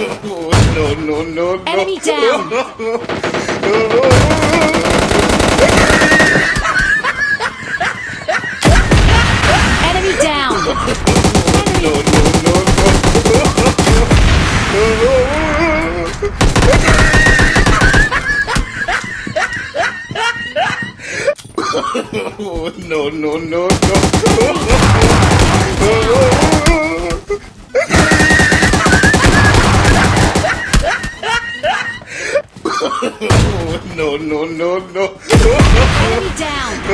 no, no, no, no. Enemy down. Enemy down. No, no, no, no. No, no, no, no. no, no, no, no. Enemy down.